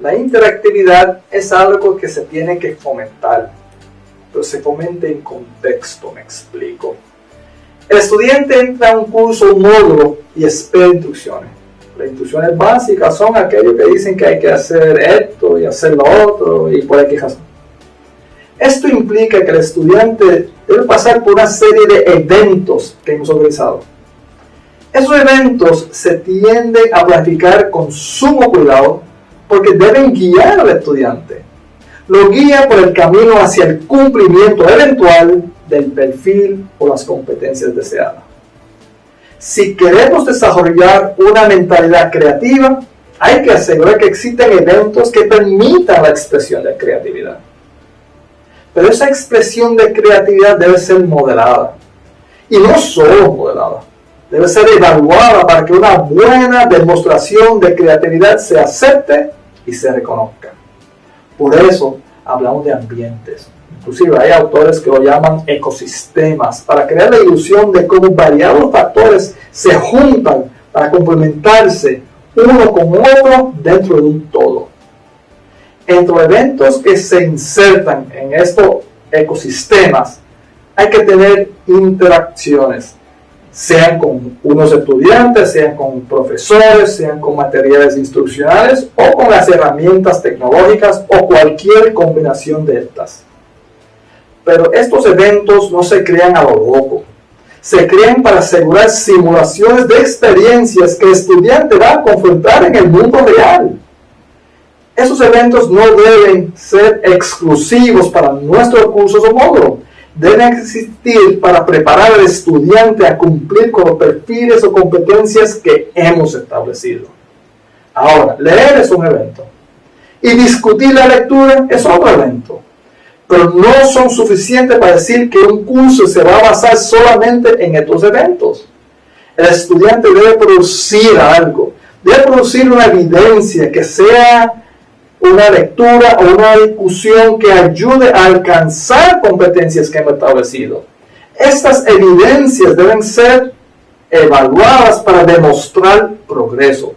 La interactividad es algo que se tiene que fomentar, pero se fomenta en contexto, me explico. El estudiante entra a un curso, un módulo y espera instrucciones. Las instrucciones básicas son aquellos que dicen que hay que hacer esto y hacer lo otro y por aquí razón. Esto implica que el estudiante debe pasar por una serie de eventos que hemos organizado. Esos eventos se tienden a planificar con sumo cuidado porque deben guiar al estudiante. Lo guía por el camino hacia el cumplimiento eventual del perfil o las competencias deseadas. Si queremos desarrollar una mentalidad creativa, hay que asegurar que existen eventos que permitan la expresión de creatividad. Pero esa expresión de creatividad debe ser moderada. Y no solo moderada, debe ser evaluada para que una buena demostración de creatividad se acepte y se reconozca. Por eso hablamos de ambientes. Inclusive hay autores que lo llaman ecosistemas, para crear la ilusión de cómo variados factores se juntan para complementarse uno con otro dentro de un todo entre eventos que se insertan en estos ecosistemas, hay que tener interacciones, sean con unos estudiantes, sean con profesores, sean con materiales instruccionales o con las herramientas tecnológicas o cualquier combinación de estas. Pero estos eventos no se crean a lo loco. Se crean para asegurar simulaciones de experiencias que el estudiante va a confrontar en el mundo real. Esos eventos no deben ser exclusivos para nuestros cursos o módulos. Deben existir para preparar al estudiante a cumplir con los perfiles o competencias que hemos establecido. Ahora, leer es un evento. Y discutir la lectura es otro evento. Pero no son suficientes para decir que un curso se va a basar solamente en estos eventos. El estudiante debe producir algo. Debe producir una evidencia que sea una lectura o una discusión que ayude a alcanzar competencias que hemos establecido. Estas evidencias deben ser evaluadas para demostrar progreso.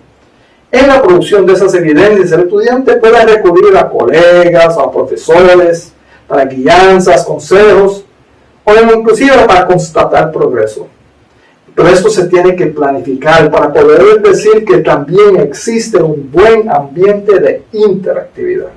En la producción de esas evidencias, el estudiante puede recurrir a colegas, a profesores, para guianzas, consejos, o inclusive para constatar progreso. Pero esto se tiene que planificar para poder decir que también existe un buen ambiente de interactividad.